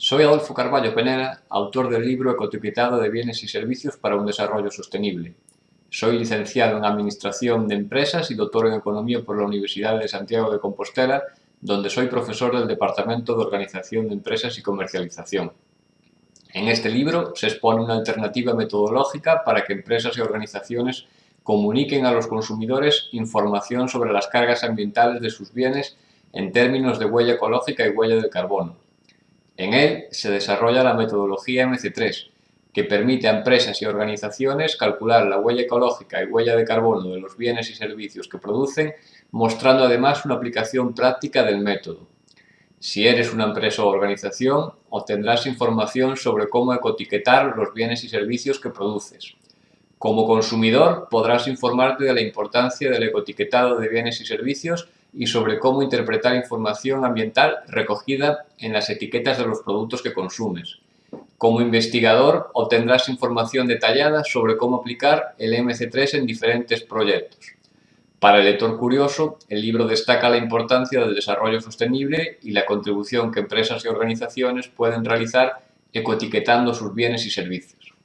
Soy Adolfo Carballo Penela, autor del libro Ecoetiquetado de bienes y servicios para un desarrollo sostenible. Soy licenciado en Administración de Empresas y doctor en Economía por la Universidad de Santiago de Compostela, donde soy profesor del Departamento de Organización de Empresas y Comercialización. En este libro se expone una alternativa metodológica para que empresas y organizaciones comuniquen a los consumidores información sobre las cargas ambientales de sus bienes en términos de huella ecológica y huella de carbono en él se desarrolla la metodología MC3, que permite a empresas y organizaciones calcular la huella ecológica y huella de carbono de los bienes y servicios que producen, mostrando además una aplicación práctica del método. Si eres una empresa o organización, obtendrás información sobre cómo ecotiquetar los bienes y servicios que produces. Como consumidor, podrás informarte de la importancia del ecotiquetado de bienes y servicios y sobre cómo interpretar información ambiental recogida en las etiquetas de los productos que consumes. Como investigador, obtendrás información detallada sobre cómo aplicar el MC3 en diferentes proyectos. Para el lector curioso, el libro destaca la importancia del desarrollo sostenible y la contribución que empresas y organizaciones pueden realizar ecoetiquetando sus bienes y servicios.